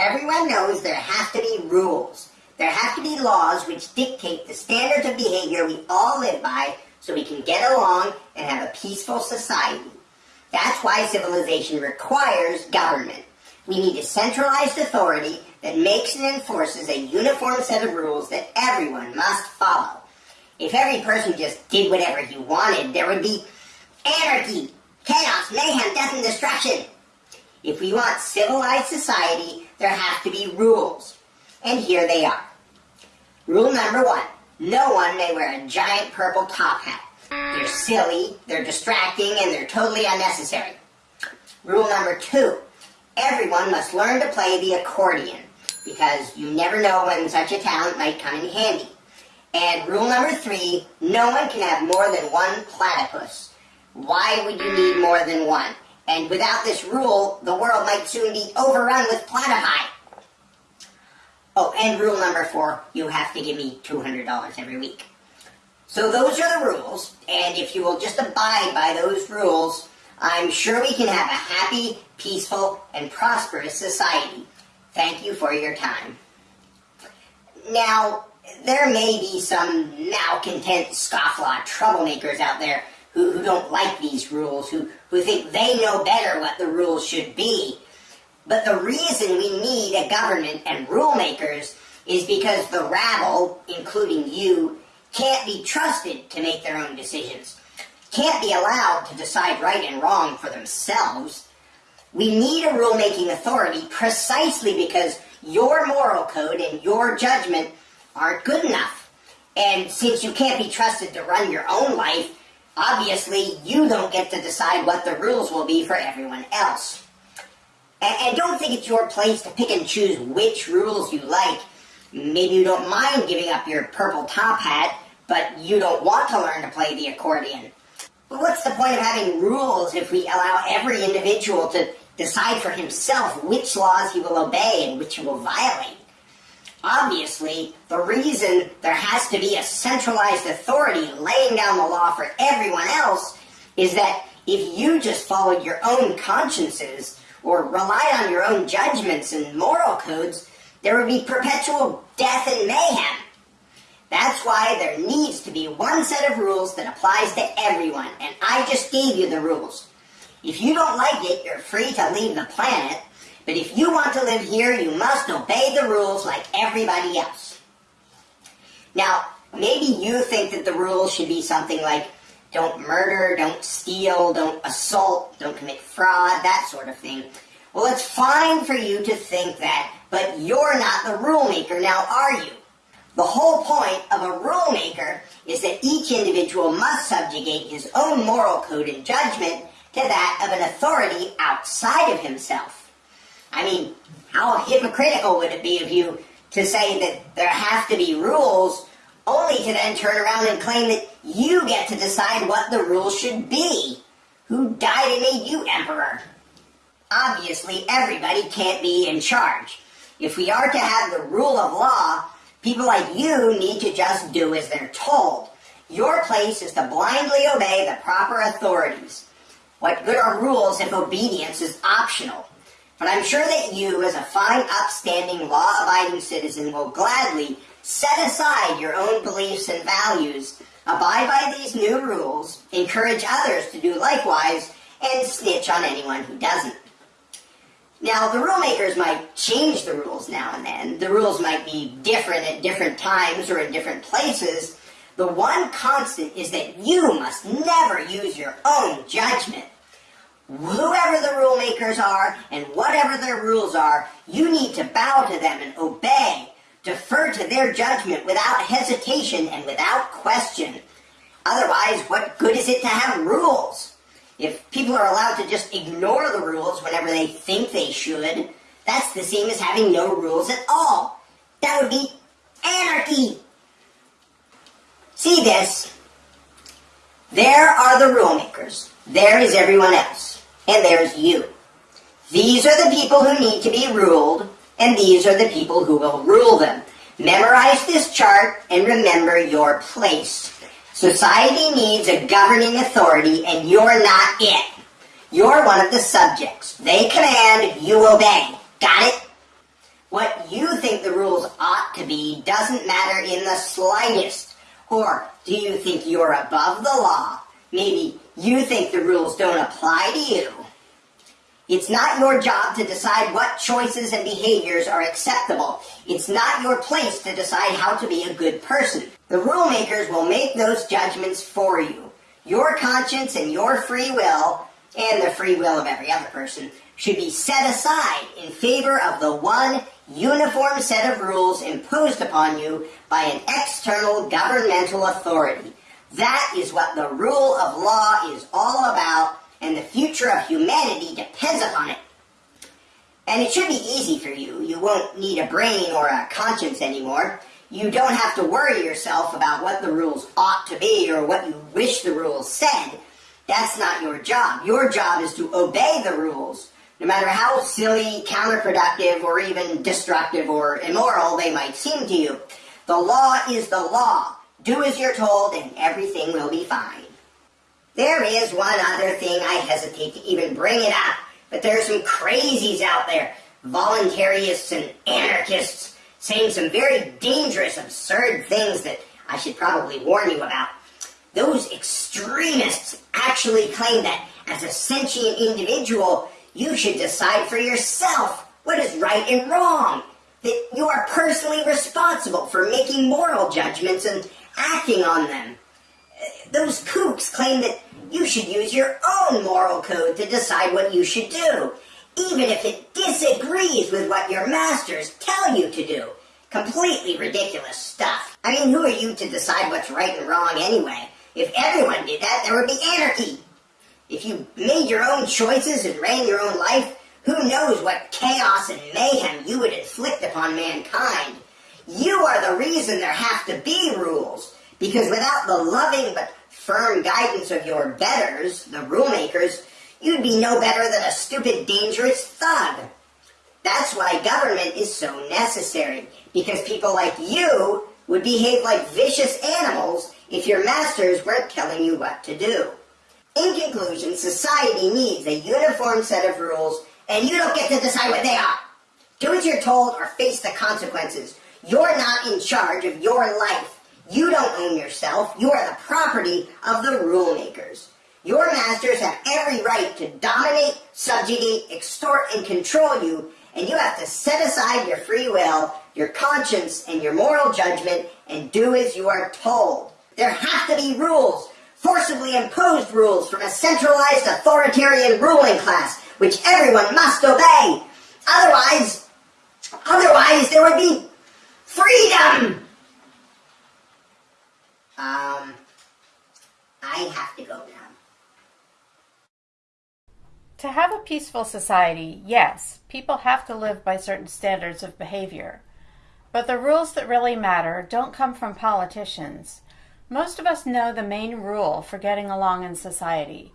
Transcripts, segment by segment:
Everyone knows there have to be rules. There have to be laws which dictate the standards of behavior we all live by so we can get along and have a peaceful society. That's why civilization requires government. We need a centralized authority that makes and enforces a uniform set of rules that everyone must follow. If every person just did whatever he wanted, there would be anarchy, chaos, mayhem, death, and destruction. If we want civilized society, there have to be rules. And here they are. Rule number one. No one may wear a giant purple top hat. They're silly, they're distracting, and they're totally unnecessary. Rule number two. Everyone must learn to play the accordion, because you never know when such a talent might come in handy. And rule number three, no one can have more than one platypus. Why would you need more than one? And without this rule, the world might soon be overrun with platypi. Oh, and rule number four, you have to give me $200 every week. So those are the rules, and if you will just abide by those rules, I'm sure we can have a happy, peaceful, and prosperous society. Thank you for your time. Now, there may be some malcontent scofflaw troublemakers out there who, who don't like these rules, who, who think they know better what the rules should be. But the reason we need a government and rule makers is because the rabble, including you, can't be trusted to make their own decisions, can't be allowed to decide right and wrong for themselves. We need a rulemaking authority precisely because your moral code and your judgment aren't good enough. And since you can't be trusted to run your own life, Obviously, you don't get to decide what the rules will be for everyone else. And, and don't think it's your place to pick and choose which rules you like. Maybe you don't mind giving up your purple top hat, but you don't want to learn to play the accordion. Well, what's the point of having rules if we allow every individual to decide for himself which laws he will obey and which he will violate? Obviously, the reason there has to be a centralized authority laying down the law for everyone else is that if you just followed your own consciences or relied on your own judgments and moral codes, there would be perpetual death and mayhem. That's why there needs to be one set of rules that applies to everyone, and I just gave you the rules. If you don't like it, you're free to leave the planet, but if you want to live here, you must obey the rules like everybody else. Now, maybe you think that the rules should be something like don't murder, don't steal, don't assault, don't commit fraud, that sort of thing. Well, it's fine for you to think that, but you're not the rule maker, now are you? The whole point of a rule maker is that each individual must subjugate his own moral code and judgment to that of an authority outside of himself. I mean, how hypocritical would it be of you to say that there have to be rules only to then turn around and claim that you get to decide what the rules should be? Who died and made you emperor? Obviously, everybody can't be in charge. If we are to have the rule of law, people like you need to just do as they're told. Your place is to blindly obey the proper authorities. What good are rules if obedience is optional? But I'm sure that you, as a fine, upstanding, law-abiding citizen, will gladly set aside your own beliefs and values, abide by these new rules, encourage others to do likewise, and snitch on anyone who doesn't. Now, the rule makers might change the rules now and then. The rules might be different at different times or in different places. The one constant is that you must never use your own judgment whoever the rule makers are and whatever their rules are, you need to bow to them and obey, defer to their judgment without hesitation and without question. Otherwise, what good is it to have rules? If people are allowed to just ignore the rules whenever they think they should, that's the same as having no rules at all. That would be anarchy. See this? There are the rulemakers. There is everyone else and there's you. These are the people who need to be ruled, and these are the people who will rule them. Memorize this chart and remember your place. Society needs a governing authority, and you're not it. You're one of the subjects. They command, you obey. Got it? What you think the rules ought to be doesn't matter in the slightest. Or do you think you're above the law? Maybe you think the rules don't apply to you. It's not your job to decide what choices and behaviors are acceptable. It's not your place to decide how to be a good person. The rule makers will make those judgments for you. Your conscience and your free will, and the free will of every other person, should be set aside in favor of the one uniform set of rules imposed upon you by an external governmental authority. That is what the rule of law is all about, and the future of humanity depends upon it. And it should be easy for you. You won't need a brain or a conscience anymore. You don't have to worry yourself about what the rules ought to be or what you wish the rules said. That's not your job. Your job is to obey the rules, no matter how silly, counterproductive, or even destructive or immoral they might seem to you. The law is the law. Do as you're told and everything will be fine. There is one other thing I hesitate to even bring it up, but there are some crazies out there, voluntarists and anarchists, saying some very dangerous, absurd things that I should probably warn you about. Those extremists actually claim that as a sentient individual, you should decide for yourself what is right and wrong. That you are personally responsible for making moral judgments and acting on them. Those kooks claim that you should use your own moral code to decide what you should do, even if it disagrees with what your masters tell you to do. Completely ridiculous stuff. I mean, who are you to decide what's right and wrong anyway? If everyone did that, there would be anarchy. If you made your own choices and ran your own life, who knows what chaos and mayhem you would inflict upon mankind. You are the reason there have to be rules. Because without the loving but firm guidance of your betters, the rule makers, you'd be no better than a stupid, dangerous thug. That's why government is so necessary. Because people like you would behave like vicious animals if your masters weren't telling you what to do. In conclusion, society needs a uniform set of rules, and you don't get to decide what they are. Do as you're told or face the consequences. You're not in charge of your life. You don't own yourself. You are the property of the rule makers. Your masters have every right to dominate, subjugate, extort, and control you, and you have to set aside your free will, your conscience, and your moral judgment, and do as you are told. There have to be rules, forcibly imposed rules from a centralized authoritarian ruling class, which everyone must obey. Otherwise, otherwise there would be freedom. Um, I have to go now. To have a peaceful society, yes, people have to live by certain standards of behavior. But the rules that really matter don't come from politicians. Most of us know the main rule for getting along in society.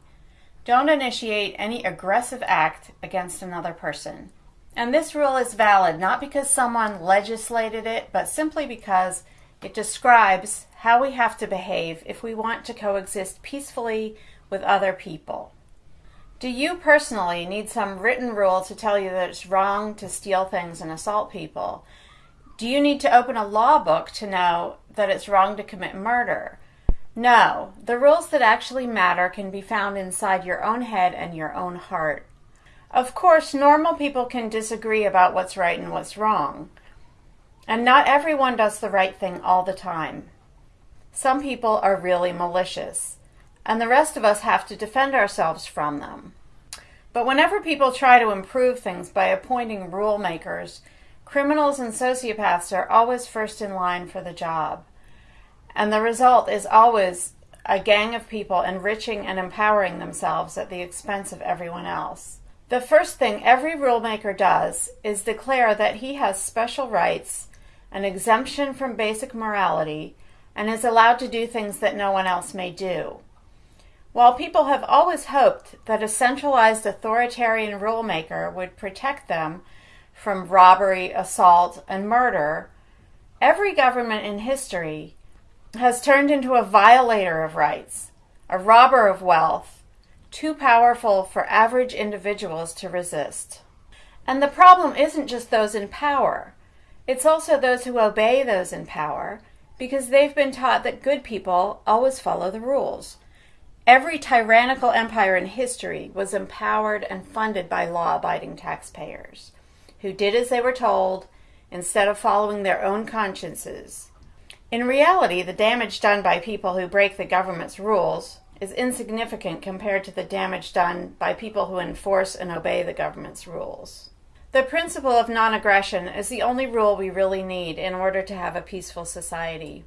Don't initiate any aggressive act against another person. And this rule is valid not because someone legislated it, but simply because it describes how we have to behave if we want to coexist peacefully with other people. Do you personally need some written rule to tell you that it's wrong to steal things and assault people? Do you need to open a law book to know that it's wrong to commit murder? No, the rules that actually matter can be found inside your own head and your own heart. Of course, normal people can disagree about what's right and what's wrong. And not everyone does the right thing all the time. Some people are really malicious, and the rest of us have to defend ourselves from them. But whenever people try to improve things by appointing rule makers, criminals and sociopaths are always first in line for the job. And the result is always a gang of people enriching and empowering themselves at the expense of everyone else. The first thing every rulemaker does is declare that he has special rights an exemption from basic morality, and is allowed to do things that no one else may do. While people have always hoped that a centralized authoritarian rulemaker would protect them from robbery, assault, and murder, every government in history has turned into a violator of rights, a robber of wealth, too powerful for average individuals to resist. And the problem isn't just those in power. It's also those who obey those in power because they've been taught that good people always follow the rules. Every tyrannical empire in history was empowered and funded by law abiding taxpayers who did as they were told instead of following their own consciences. In reality, the damage done by people who break the government's rules is insignificant compared to the damage done by people who enforce and obey the government's rules. The principle of non aggression is the only rule we really need in order to have a peaceful society.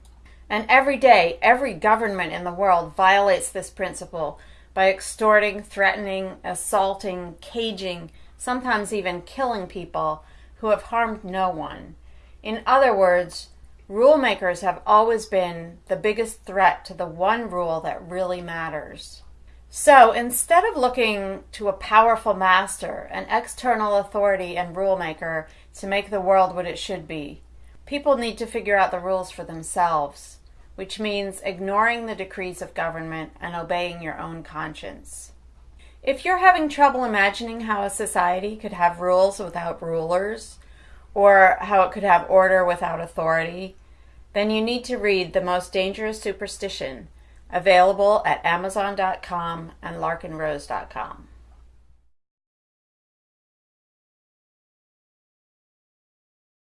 And every day, every government in the world violates this principle by extorting, threatening, assaulting, caging, sometimes even killing people who have harmed no one. In other words, rule makers have always been the biggest threat to the one rule that really matters. So instead of looking to a powerful master, an external authority and rule maker to make the world what it should be, people need to figure out the rules for themselves, which means ignoring the decrees of government and obeying your own conscience. If you're having trouble imagining how a society could have rules without rulers, or how it could have order without authority, then you need to read The Most Dangerous Superstition available at amazon.com and larkenrose.com.